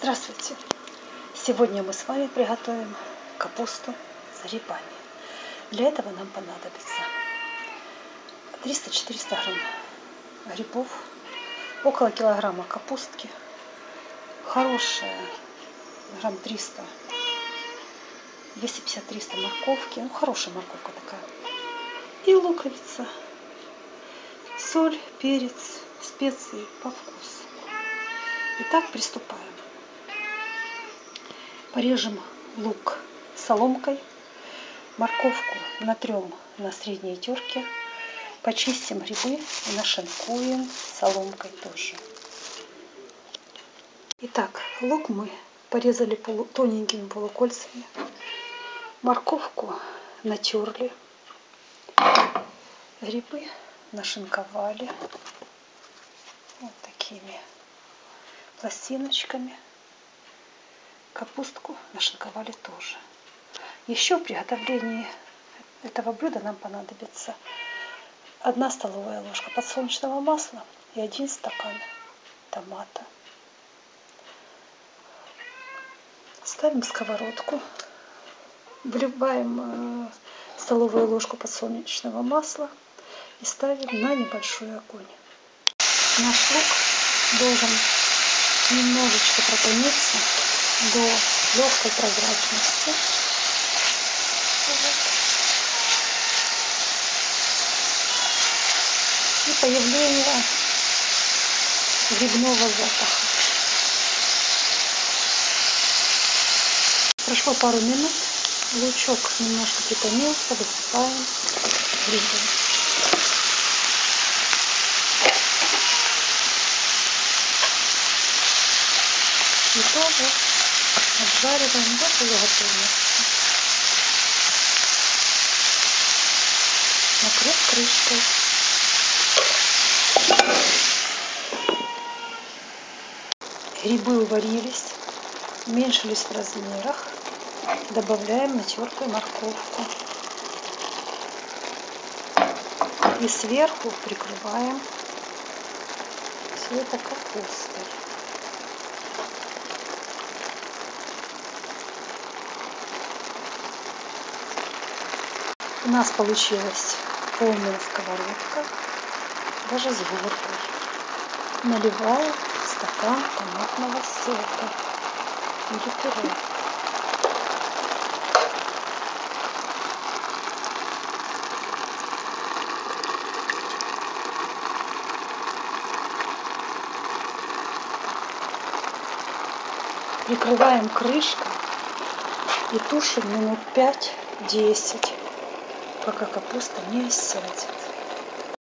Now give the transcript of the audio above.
Здравствуйте! Сегодня мы с вами приготовим капусту с грибами. Для этого нам понадобится 300-400 грамм грибов, около килограмма капустки, хорошая, грамм 300, 250-300 морковки, ну хорошая морковка такая, и луковица, соль, перец, специи по вкусу. Итак, приступаем. Порежем лук соломкой, морковку натрем на средней терке, почистим грибы и нашинкуем соломкой тоже. Итак, лук мы порезали полу, тоненькими полукольцами, морковку натерли, грибы нашинковали вот такими пластиночками. Капустку нашинковали тоже. Еще в приготовлении этого блюда нам понадобится одна столовая ложка подсолнечного масла и один стакан томата. Ставим сковородку, вливаем э, столовую ложку подсолнечного масла и ставим на небольшой огонь. Наш лук должен немножечко протониться до легкой прозрачности. И появление грибного запаха. Прошло пару минут, лучок немножко притомился, высыпаем грибы. И тоже обжариваем до полуготовности. Накрыть крышкой. Грибы уварились, уменьшились в размерах. Добавляем натертую морковку. И сверху прикрываем все это капустой. У нас получилась полная сковородка, даже с горкой. Наливаю стакан томатного сока или пюре. Прикрываем крышкой и тушим минут 5-10 пока капуста не сядет.